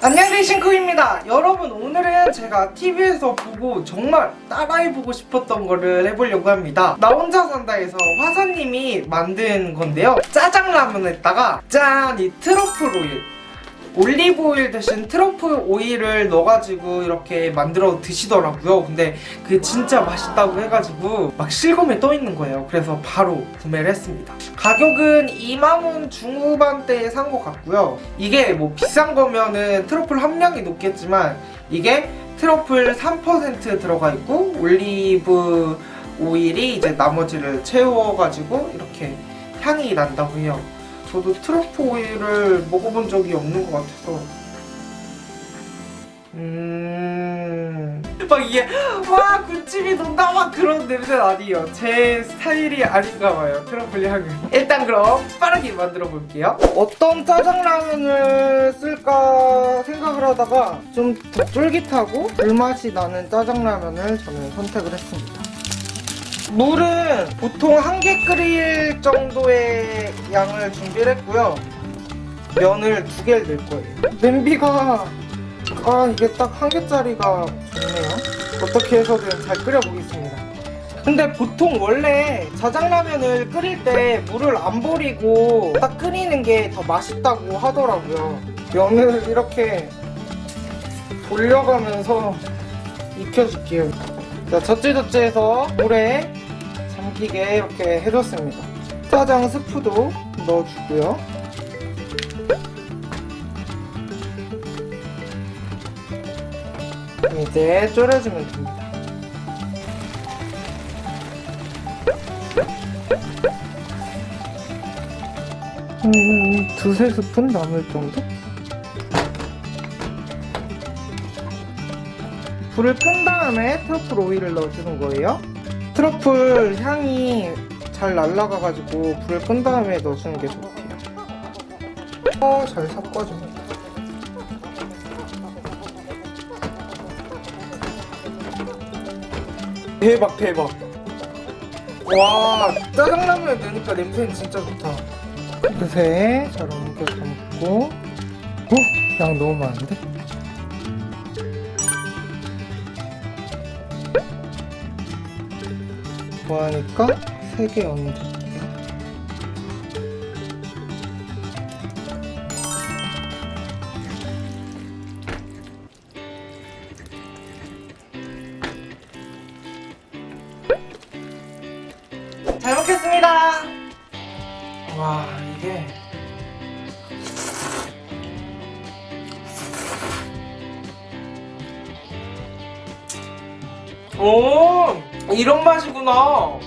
안녕하세요 싱크입니다. 여러분 오늘은 제가 TV에서 보고 정말 따라해보고 싶었던 거를 해보려고 합니다. 나 혼자 산다에서 화사님이 만든 건데요. 짜장라면에다가 짠! 이 트러플 오일 올리브 오일 대신 트러플 오일을 넣어가지고 이렇게 만들어 드시더라고요. 근데 그게 진짜 맛있다고 해가지고 막 실검에 떠있는 거예요. 그래서 바로 구매를 했습니다. 가격은 2만원 중후반대에 산 것 같고요. 이게 뭐 비싼 거면은 트러플 함량이 높겠지만 이게 트러플 3% 들어가 있고 올리브 오일이 이제 나머지를 채워가지고 이렇게 향이 난다고 해요 저도 트러플 오일을 먹어본 적이 없는 것 같아서. 음... 막 이게 와 군침이 돈다. 막 그런 냄새는 아니에요. 제 스타일이 아닌가 봐요. 트러플 향은 일단 그럼 빠르게 만들어 볼게요. 어떤 짜장라면을 쓸까 생각을 하다가 좀 더 쫄깃하고 불맛이 나는 짜장라면을 저는 선택을 했습니다. 물 은 보통 한 개 끓일 정도의 양을 준비를 했고요. 면을 두 개를 넣을 거예요. 냄비가 아 이게 딱 한 개짜리가 좋네요. 어떻게 해서든 잘 끓여보겠습니다. 근데 보통 원래 자장라면을 끓일 때 물을 안 버리고 딱 끓이는 게 더 맛있다고 하더라고요. 면을 이렇게 돌려가면서 익혀줄게요. 자, 젖지젖지해서 물에 잠기게 이렇게 해줬습니다. 짜장 스프도 넣어주고요. 이제 졸여주면 됩니다. 음, 두세 스푼 남을 정도? 불을 끈 다음에 트러플 오일을 넣어주는 거예요. 트러플 향이 잘 날라가가지고 불을 끈 다음에 넣어주는 게 좋대요. 어, 잘 섞어줍니다. 대박 대박. 와 짜장라면에 넣으니까 냄새는 진짜 좋다. 그새 잘 옮겨 담고. 어? 양 너무 많은데? 좋아하니까 3개 얹을게요. 잘 먹겠습니다. 와 이게 오 이런 맛이구나.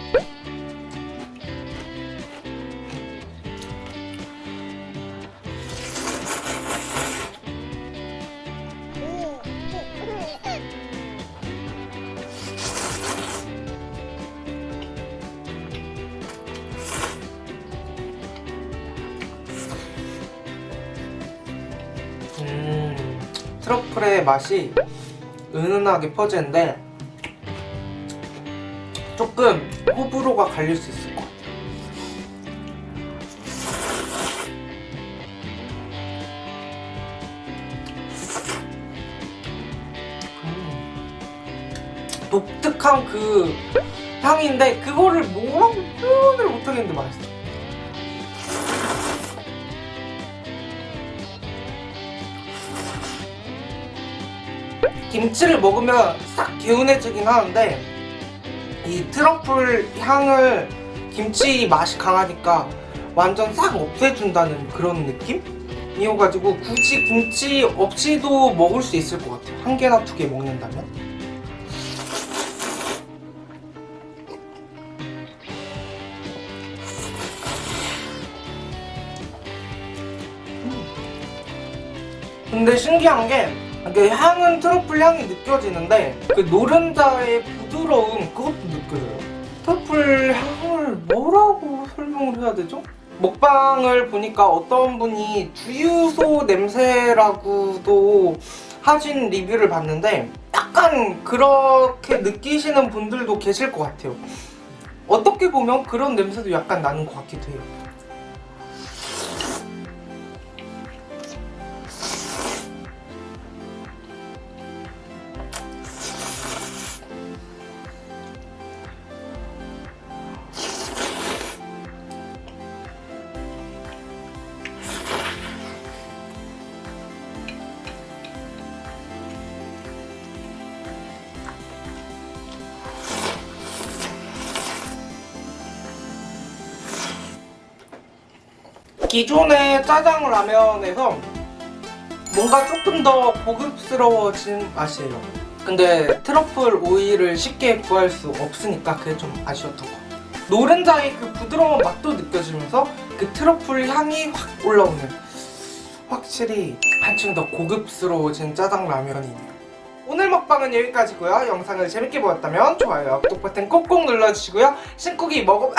음, 트러플의 맛이 은은하게 퍼지는데 조금 호불호가 갈릴 수 있을 것 같아요 음. 독특한 그 향인데 그거를 뭐라고 표현을 못하겠는데 맛있어 김치를 먹으면 싹 개운해지긴 하는데 이 트러플 향을 김치 맛이 강하니까 완전 싹 없애준다는 그런 느낌? 이어가지고 굳이 김치 없이도 먹을 수 있을 것 같아요. 한 개나 두 개 먹는다면? 근데 신기한 게 그 향은 트러플 향이 느껴지는데 그 노른자의 부드러움 그것도 느껴져요. 트러플 향을 뭐라고 설명을 해야 되죠? 먹방을 보니까 어떤 분이 주유소 냄새라고도 하신 리뷰를 봤는데 약간 그렇게 느끼시는 분들도 계실 것 같아요. 어떻게 보면 그런 냄새도 약간 나는 것 같기도 해요 기존의 짜장 라면에서 뭔가 조금 더 고급스러워진 맛이에요 근데 트러플 오일을 쉽게 구할 수 없으니까 그게 좀 아쉬웠던 것 같아요 노른자의 그 부드러운 맛도 느껴지면서 그 트러플 향이 확 올라오는 확실히 한층 더 고급스러워진 짜장 라면이네요 오늘 먹방은 여기까지고요 영상을 재밌게 보았다면 좋아요 구독 버튼 꼭꼭 눌러주시고요 신쿡이 먹어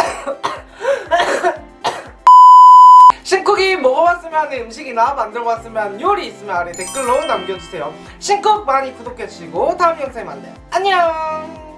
신쿡이 먹어봤으면 하는 음식이나 만들어봤으면 요리 있으면 아래 댓글로 남겨주세요. 신쿡 많이 구독해주시고 다음 영상에 만나요. 안녕